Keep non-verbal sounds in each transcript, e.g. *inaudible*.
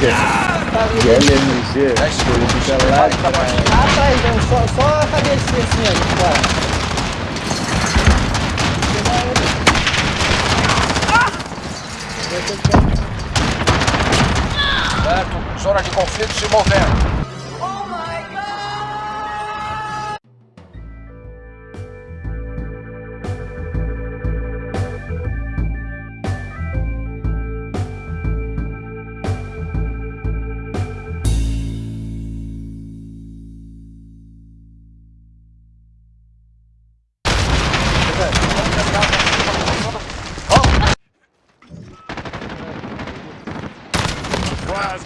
De LMG, ele fica lá atrás. Ah, atrás, não, só, só a cabecinha assim, ó, fora. Certo, zona de conflito se movendo.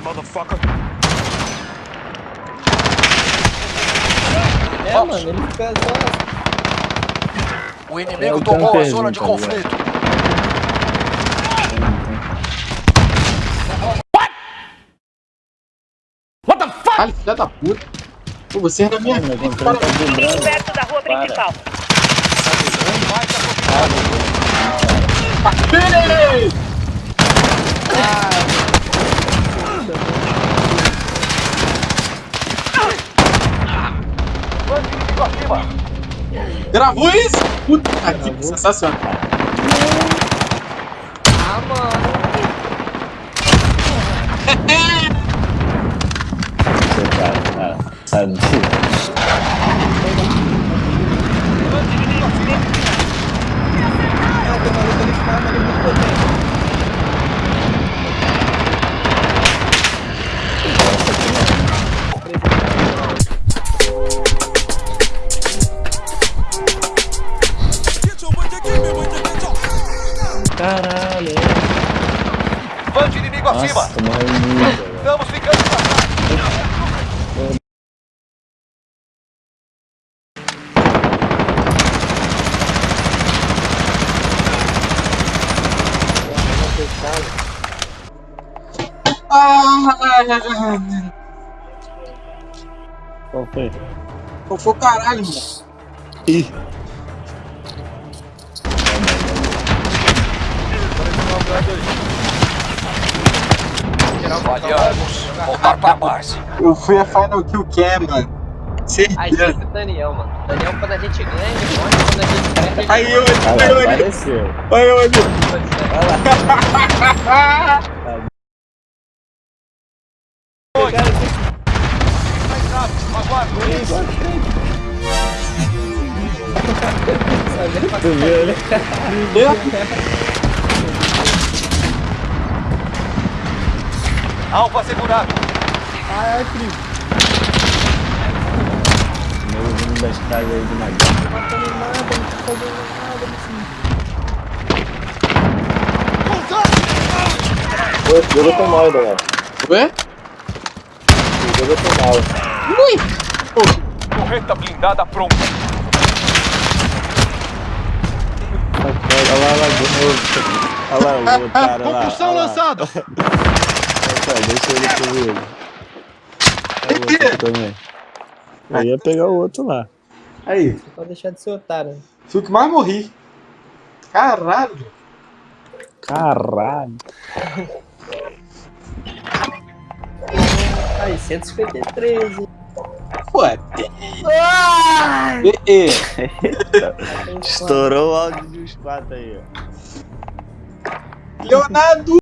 Motherfucker. É, mano, ele fica só... O É inimigo o tomou a zona de tá ligado? conflito. Caralho, filha da puta. Pô, você é na minha tá vibrando. perto da rua principal. Ei! Inimigo acima. Gravou isso? Puta que sensacional. Ah, mano. *laughs* Você tá, cara, sai Caralho, Mande inimigo acima. nossa, morreu muito, velho. Estamos ficando pra. Ah, Qual foi? Qual foi o caralho, mano? Ih, Falhamos. Voltar pra base. Eu fui a Final Kill Cam, mano. Aí Certeza. sempre o Daniel, mano. Daniel, quando a gente ganha, ele quando a gente perde, Aí eu, cara, aí eu, aí apareceu. eu, aí eu. Mais rápido, aguardo. Tu viu ele? Alvo assegurado. Meu vindo das casas aí de Maguire. não matando nada, não tá fazendo nada, assim. Esse jogo eu tô mal, Daniel. Ué? Esse jogo eu tô mal. Correta blindada pronta. Olha lá, olha lá, de novo. Olha lá o cara lá. Compulsão olha lá. lançada. *laughs* Opa, deixa ele comigo. Outro também. Eu ia pegar o outro lá. Aí, Pode deixar de ser otário. né? fui o que mais morri. Caralho. Caralho. Aí, 153, hein? Ué. E, e. Estourou o áudio dos quatro aí, ó. Leonardo.